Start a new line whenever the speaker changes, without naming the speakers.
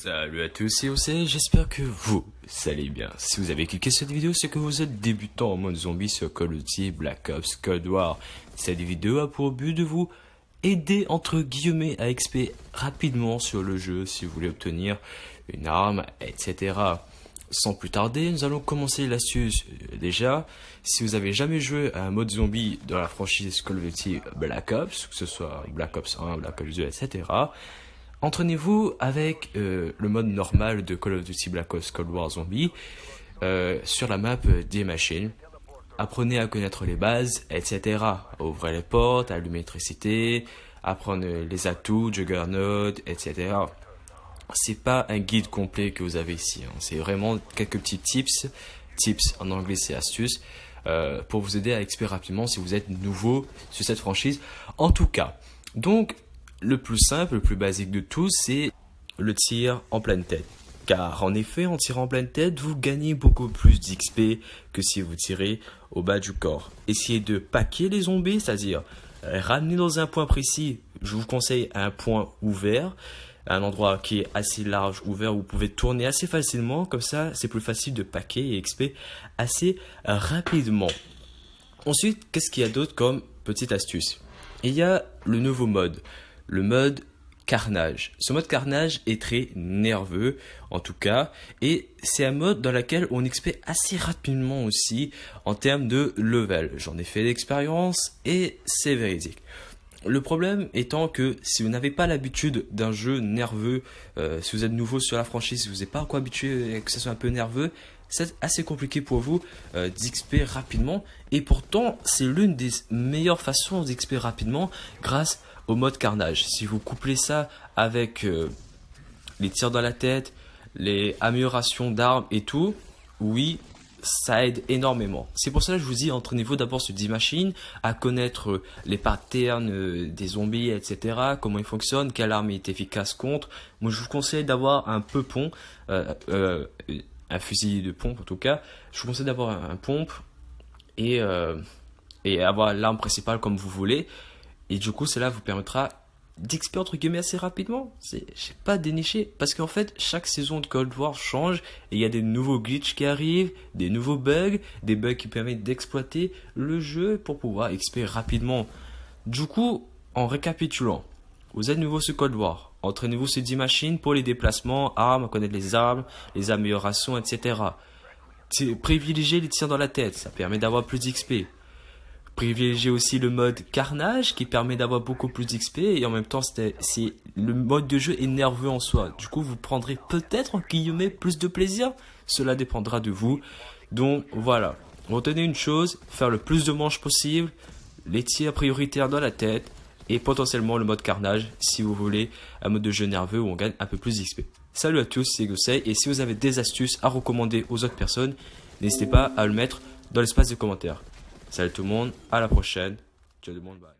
Salut à tous, c'est Océ, j'espère que vous allez bien. Si vous avez cliqué cette vidéo, c'est que vous êtes débutant en mode zombie sur Call of Duty Black Ops Cold War. Cette vidéo a pour but de vous aider entre guillemets à XP rapidement sur le jeu si vous voulez obtenir une arme, etc. Sans plus tarder, nous allons commencer l'astuce. Déjà, si vous avez jamais joué à un mode zombie dans la franchise Call of Duty Black Ops, que ce soit Black Ops 1, Black Ops 2, etc., entraînez-vous avec euh, le mode normal de Call of Duty Black Ops Cold War Zombie euh, sur la map des machines. Apprenez à connaître les bases, etc. Ouvrez les portes, allumer l'électricité, apprendre les atouts, Juggernaut, etc c'est pas un guide complet que vous avez ici. Hein. C'est vraiment quelques petits tips. Tips en anglais, c'est astuces. Euh, pour vous aider à exprimer rapidement si vous êtes nouveau sur cette franchise. En tout cas, donc le plus simple, le plus basique de tout, c'est le tir en pleine tête. Car en effet, en tirant en pleine tête, vous gagnez beaucoup plus d'XP que si vous tirez au bas du corps. Essayez de paquer les zombies, c'est-à-dire ramener dans un point précis. Je vous conseille un point ouvert un endroit qui est assez large, ouvert, où vous pouvez tourner assez facilement. Comme ça, c'est plus facile de paquer et XP assez rapidement. Ensuite, qu'est-ce qu'il y a d'autre comme petite astuce? Il y a le nouveau mode, le mode carnage. Ce mode carnage est très nerveux, en tout cas, et c'est un mode dans lequel on XP assez rapidement aussi en termes de level. J'en ai fait l'expérience et c'est véridique. Le problème étant que si vous n'avez pas l'habitude d'un jeu nerveux, euh, si vous êtes nouveau sur la franchise, si vous n'êtes pas encore habitué que ça soit un peu nerveux, c'est assez compliqué pour vous euh, d'XP rapidement. Et pourtant, c'est l'une des meilleures façons d'XP rapidement grâce au mode carnage. Si vous couplez ça avec euh, les tirs dans la tête, les améliorations d'armes et tout, oui, ça aide énormément. C'est pour ça que je vous dis, entraînez-vous d'abord sur 10 machines, à connaître les patterns euh, des zombies, etc., comment ils fonctionnent, quelle arme est efficace contre. Moi, je vous conseille d'avoir un peu pont, euh, euh, un fusil de pompe en tout cas. Je vous conseille d'avoir un, pompe et, et avoir l'arme principale comme vous voulez. Et du coup, cela vous permettra d'XP entre guillemets assez rapidement. J'ai pas déniché parce qu'en fait chaque saison de Cold War change et il y a des nouveaux glitches qui arrivent, des nouveaux bugs, des bugs qui permettent d'exploiter le jeu pour pouvoir XP rapidement. Du coup, en récapitulant, vous êtes nouveau sur Cold War, entraînez-vous sur 10 machines pour les déplacements, armes, connaître les armes, les améliorations, etc. Privilégiez les tirs dans la tête, ça permet d'avoir plus d'XP privilégier aussi le mode carnage qui permet d'avoir beaucoup plus d'XP et en même temps c'est le mode de jeu est nerveux en soi. Du coup vous prendrez peut-être guillemets plus de plaisir. Cela dépendra de vous. Donc voilà. Retenez une chose, faire le plus de manches possible, les tirs prioritaires dans la tête et potentiellement le mode carnage si vous voulez un mode de jeu nerveux où on gagne un peu plus d'XP. Salut à tous, c'est Gosei et si vous avez des astuces à recommander aux autres personnes, n'hésitez pas à le mettre dans l'espace de commentaires. Salut tout le monde, à la prochaine. Ciao tout le monde, bye.